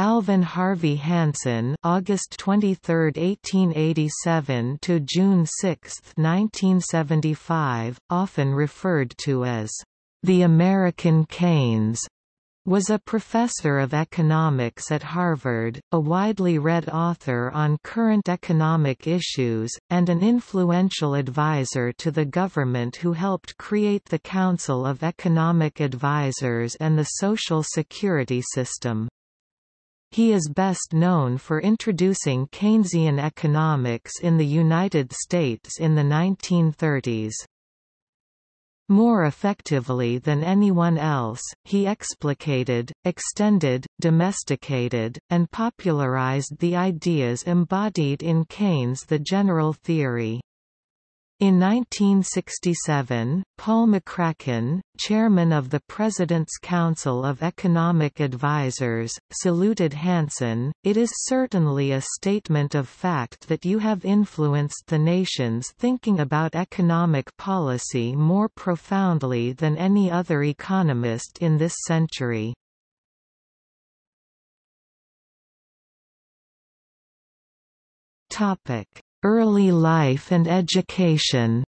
Alvin Harvey Hansen August 23, 1887 to June 6, 1975, often referred to as the American Keynes, was a professor of economics at Harvard, a widely read author on current economic issues, and an influential advisor to the government who helped create the Council of Economic Advisers and the Social Security system. He is best known for introducing Keynesian economics in the United States in the 1930s. More effectively than anyone else, he explicated, extended, domesticated, and popularized the ideas embodied in Keynes' The General Theory. In 1967, Paul McCracken, chairman of the President's Council of Economic Advisers, saluted Hansen. It is certainly a statement of fact that you have influenced the nation's thinking about economic policy more profoundly than any other economist in this century. Topic Early life and education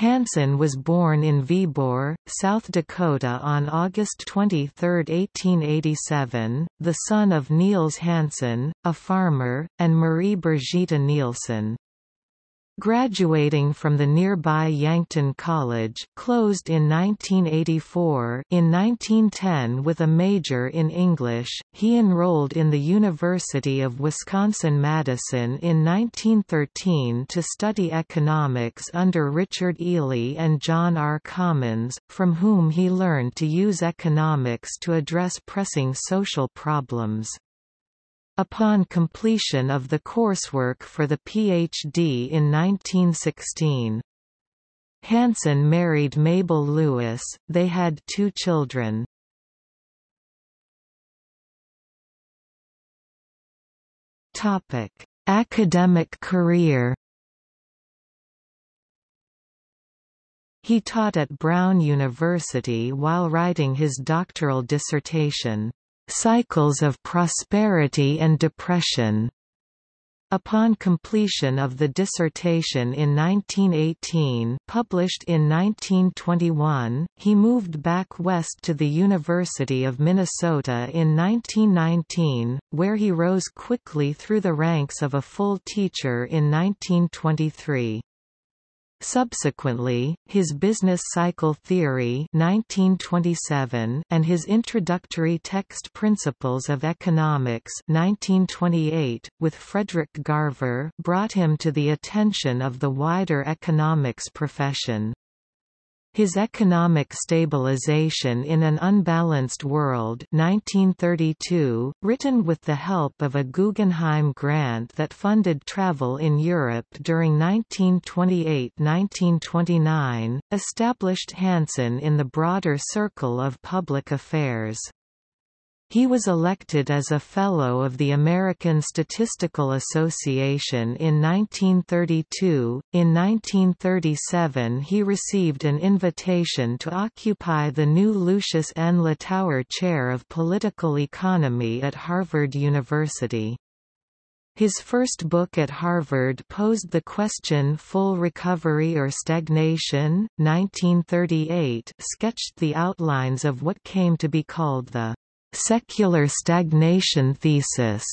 Hansen was born in Viborg, South Dakota on August 23, 1887, the son of Niels Hansen, a farmer, and Marie Brigitte Nielsen. Graduating from the nearby Yankton College closed in 1984 in 1910 with a major in English, he enrolled in the University of Wisconsin-Madison in 1913 to study economics under Richard Ely and John R. Commons, from whom he learned to use economics to address pressing social problems. Upon completion of the coursework for the PhD in 1916, Hansen married Mabel Lewis, they had two children. Academic career He taught at Brown University while writing his doctoral dissertation. Cycles of Prosperity and Depression. Upon completion of the dissertation in 1918 published in 1921, he moved back west to the University of Minnesota in 1919, where he rose quickly through the ranks of a full teacher in 1923. Subsequently, his Business Cycle Theory 1927 and his Introductory Text Principles of Economics 1928, with Frederick Garver brought him to the attention of the wider economics profession. His Economic Stabilization in an Unbalanced World 1932, written with the help of a Guggenheim grant that funded travel in Europe during 1928–1929, established Hansen in the broader circle of public affairs. He was elected as a Fellow of the American Statistical Association in 1932. In 1937, he received an invitation to occupy the new Lucius N. Littauer Chair of Political Economy at Harvard University. His first book at Harvard posed the question Full Recovery or Stagnation? 1938 sketched the outlines of what came to be called the secular stagnation thesis.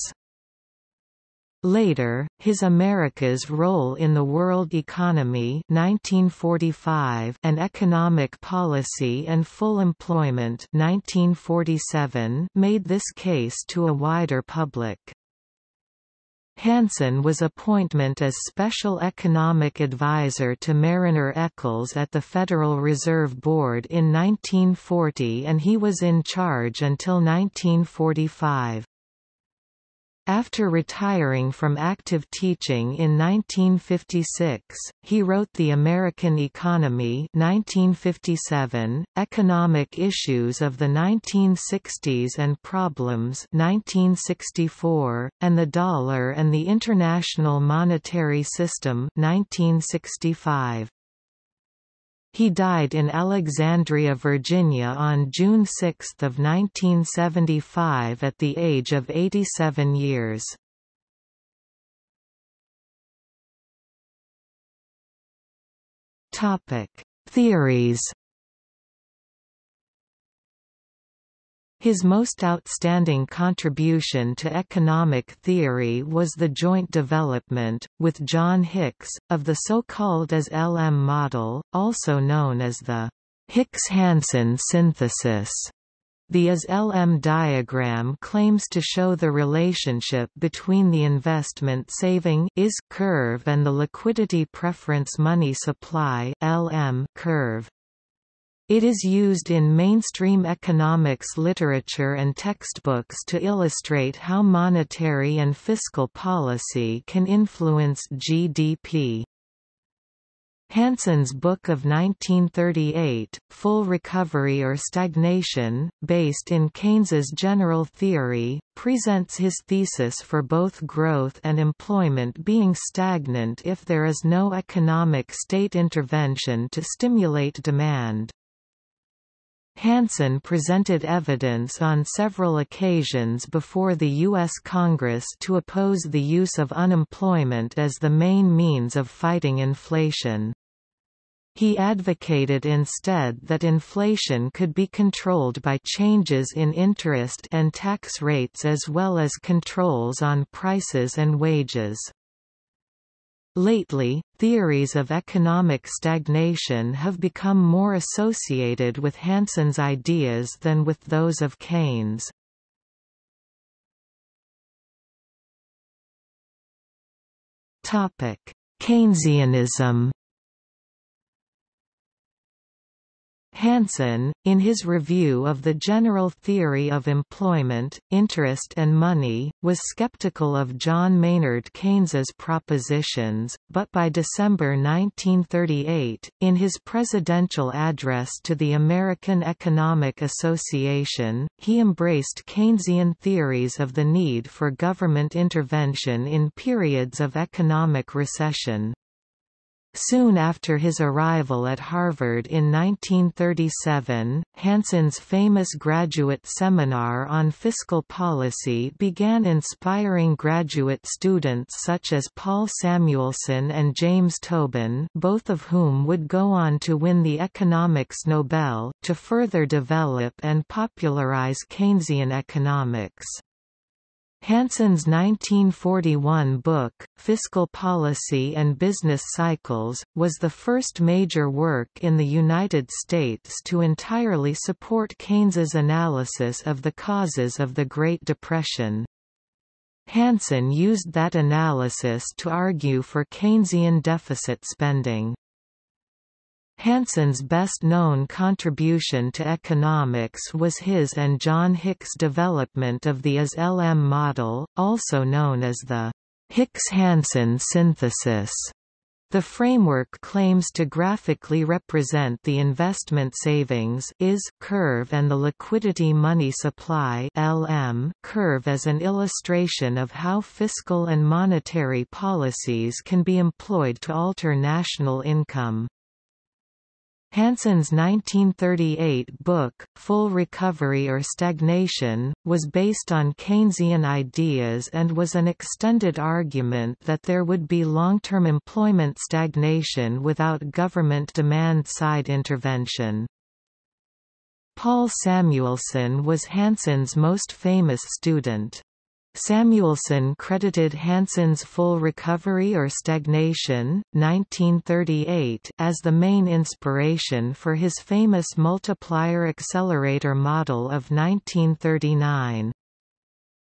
Later, his America's Role in the World Economy 1945 and Economic Policy and Full Employment 1947 made this case to a wider public. Hansen was appointment as Special Economic Advisor to Marriner Eccles at the Federal Reserve Board in 1940 and he was in charge until 1945. After retiring from active teaching in 1956, he wrote The American Economy 1957, Economic Issues of the 1960s and Problems 1964, and The Dollar and the International Monetary System 1965. He died in Alexandria, Virginia on June 6, 1975 at the age of 87 years. Theories His most outstanding contribution to economic theory was the joint development, with John Hicks, of the so-called IS-LM model, also known as the Hicks-Hansen synthesis. The IS-LM diagram claims to show the relationship between the investment saving IS curve and the liquidity preference money supply LM curve. It is used in mainstream economics literature and textbooks to illustrate how monetary and fiscal policy can influence GDP. Hansen's book of 1938, Full Recovery or Stagnation, based in Keynes's general theory, presents his thesis for both growth and employment being stagnant if there is no economic state intervention to stimulate demand. Hansen presented evidence on several occasions before the U.S. Congress to oppose the use of unemployment as the main means of fighting inflation. He advocated instead that inflation could be controlled by changes in interest and tax rates as well as controls on prices and wages. Lately, theories of economic stagnation have become more associated with Hansen's ideas than with those of Keynes. Keynesianism Hansen, in his review of the general theory of employment, interest and money, was skeptical of John Maynard Keynes's propositions, but by December 1938, in his presidential address to the American Economic Association, he embraced Keynesian theories of the need for government intervention in periods of economic recession. Soon after his arrival at Harvard in 1937, Hansen's famous graduate seminar on fiscal policy began inspiring graduate students such as Paul Samuelson and James Tobin both of whom would go on to win the Economics Nobel, to further develop and popularize Keynesian economics. Hansen's 1941 book, Fiscal Policy and Business Cycles, was the first major work in the United States to entirely support Keynes's analysis of the causes of the Great Depression. Hansen used that analysis to argue for Keynesian deficit spending. Hansen's best-known contribution to economics was his and John Hicks' development of the IS-LM model, also known as the Hicks-Hansen synthesis. The framework claims to graphically represent the investment savings IS curve and the liquidity money supply LM curve as an illustration of how fiscal and monetary policies can be employed to alter national income. Hansen's 1938 book, Full Recovery or Stagnation, was based on Keynesian ideas and was an extended argument that there would be long-term employment stagnation without government demand-side intervention. Paul Samuelson was Hansen's most famous student. Samuelson credited Hansen's Full Recovery or Stagnation, 1938 as the main inspiration for his famous multiplier accelerator model of 1939.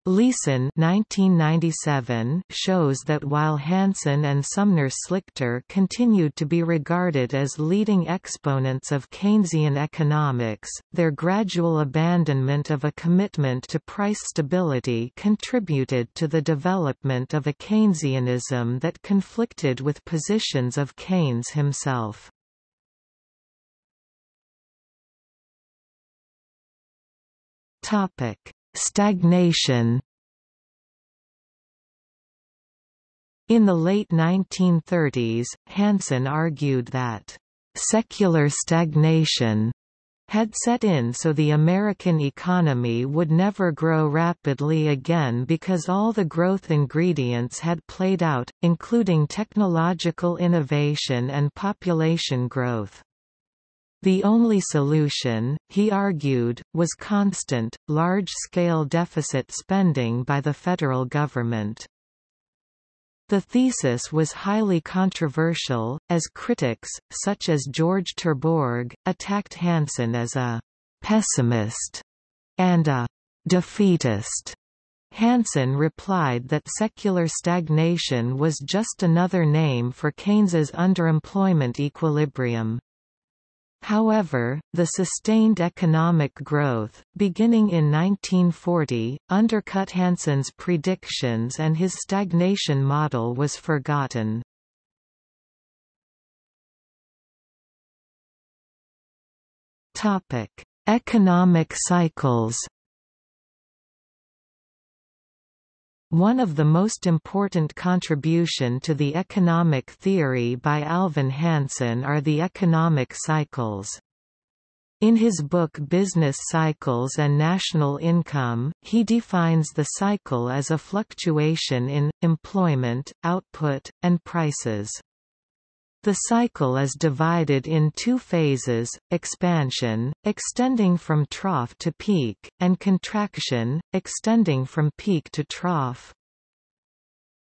Leeson 1997 shows that while Hansen and Sumner Slichter continued to be regarded as leading exponents of Keynesian economics, their gradual abandonment of a commitment to price stability contributed to the development of a Keynesianism that conflicted with positions of Keynes himself. Topic Stagnation In the late 1930s, Hansen argued that secular stagnation had set in so the American economy would never grow rapidly again because all the growth ingredients had played out, including technological innovation and population growth. The only solution, he argued, was constant, large-scale deficit spending by the federal government. The thesis was highly controversial, as critics, such as George Terborgh, attacked Hansen as a «pessimist» and a «defeatist». Hansen replied that secular stagnation was just another name for Keynes's underemployment equilibrium. However, the sustained economic growth, beginning in 1940, undercut Hansen's predictions and his stagnation model was forgotten. Economic cycles One of the most important contribution to the economic theory by Alvin Hansen are the economic cycles. In his book Business Cycles and National Income, he defines the cycle as a fluctuation in, employment, output, and prices. The cycle is divided in two phases, expansion, extending from trough to peak, and contraction, extending from peak to trough.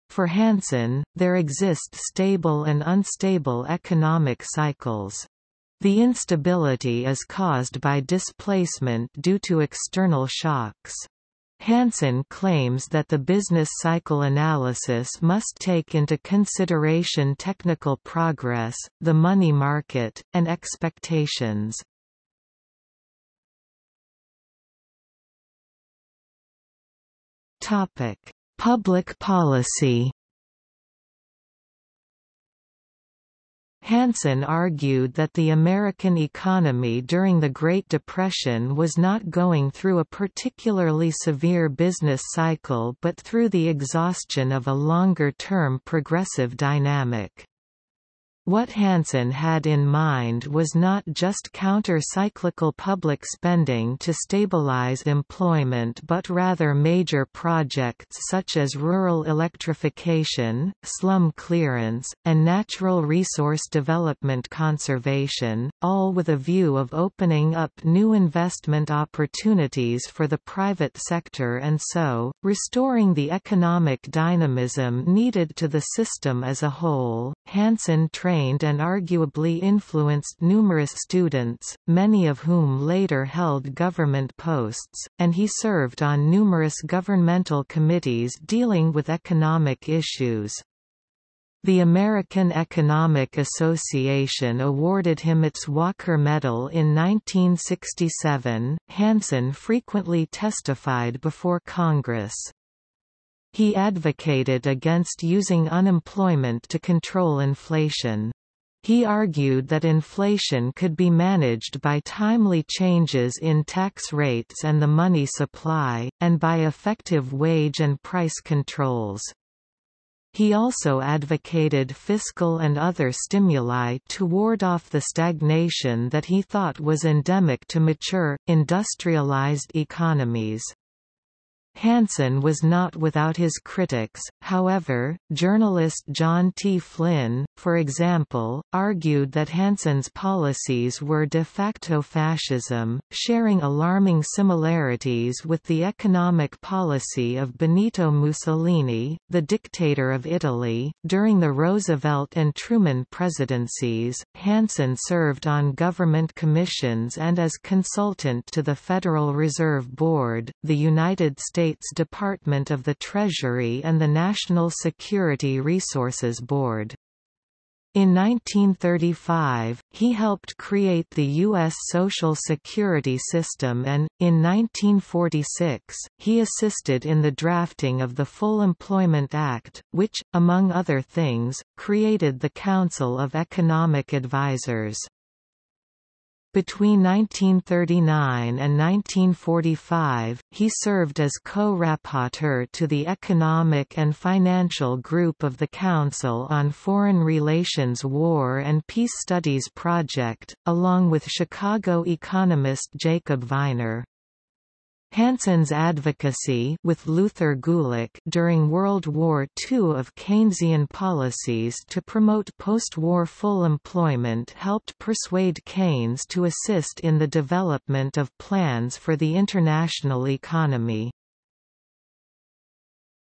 For Hansen, there exist stable and unstable economic cycles. The instability is caused by displacement due to external shocks. Hansen claims that the business cycle analysis must take into consideration technical progress, the money market, and expectations. Public policy Hansen argued that the American economy during the Great Depression was not going through a particularly severe business cycle but through the exhaustion of a longer-term progressive dynamic. What Hansen had in mind was not just counter-cyclical public spending to stabilize employment but rather major projects such as rural electrification, slum clearance, and natural resource development conservation, all with a view of opening up new investment opportunities for the private sector and so, restoring the economic dynamism needed to the system as a whole. Hansen trained trained and arguably influenced numerous students, many of whom later held government posts, and he served on numerous governmental committees dealing with economic issues. The American Economic Association awarded him its Walker Medal in 1967. Hansen frequently testified before Congress. He advocated against using unemployment to control inflation. He argued that inflation could be managed by timely changes in tax rates and the money supply, and by effective wage and price controls. He also advocated fiscal and other stimuli to ward off the stagnation that he thought was endemic to mature, industrialized economies. Hansen was not without his critics, however, journalist John T. Flynn, for example, argued that Hansen's policies were de facto fascism, sharing alarming similarities with the economic policy of Benito Mussolini, the dictator of Italy. During the Roosevelt and Truman presidencies, Hansen served on government commissions and as consultant to the Federal Reserve Board, the United States States Department of the Treasury and the National Security Resources Board. In 1935, he helped create the U.S. Social Security system and, in 1946, he assisted in the drafting of the Full Employment Act, which, among other things, created the Council of Economic Advisers. Between 1939 and 1945, he served as co-rapporteur to the Economic and Financial Group of the Council on Foreign Relations War and Peace Studies Project, along with Chicago economist Jacob Viner. Hansen's advocacy with Luther Gulick during World War II of Keynesian policies to promote post-war full employment helped persuade Keynes to assist in the development of plans for the international economy.